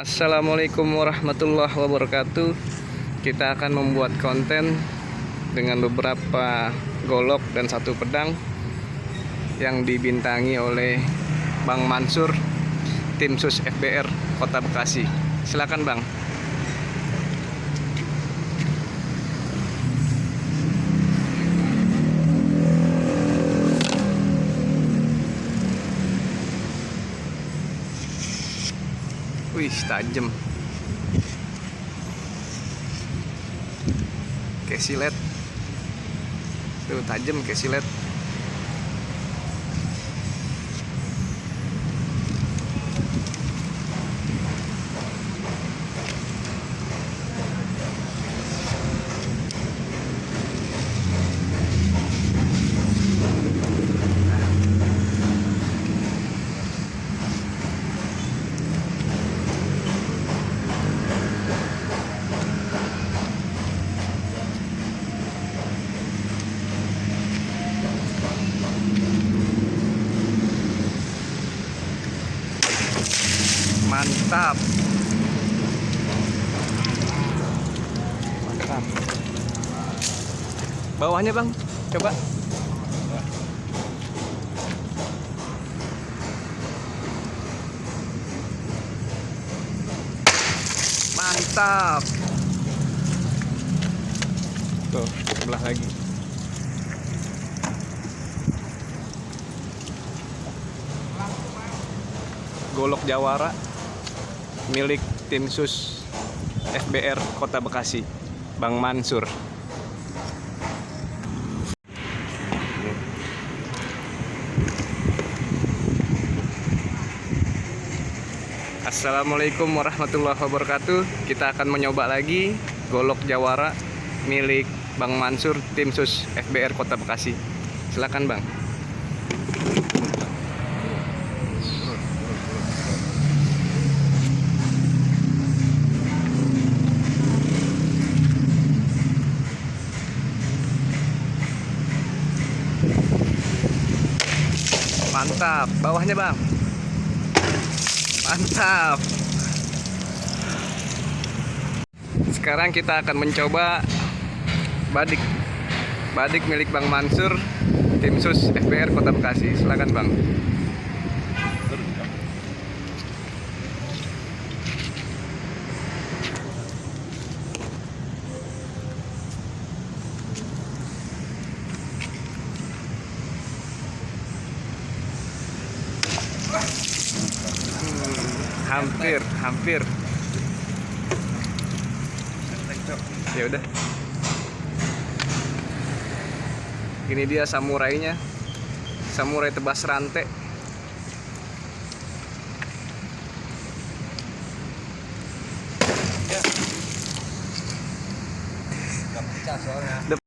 Assalamualaikum warahmatullahi wabarakatuh. Kita akan membuat konten Dengan beberapa golok dan satu pedang Yang dibintangi oleh Bang Mansur Tim Sus FBR Kota Bekasi. Silakan Bang Wih, tajam. Kayak silet. Tuh, tajam kayak silet. Mantap. Mantap. Bawahnya, Bang. Coba. Mantap. Tuh, sebelah lagi. Golok Jawara milik tim sus FBR Kota Bekasi, Bang Mansur. Assalamualaikum warahmatullahi wabarakatuh. Kita akan mencoba lagi golok Jawara milik Bang Mansur tim sus FBR Kota Bekasi. Silakan Bang. Mantap, bawahnya bang. Mantap. Sekarang kita akan mencoba badik. Badik milik Bang Mansur, tim sus FBR Kota Bekasi. Silakan bang. Hampir, hampir. Ya udah. Ini dia samurainya. Samurai tebas rantai. Gak pecah soalnya. Udah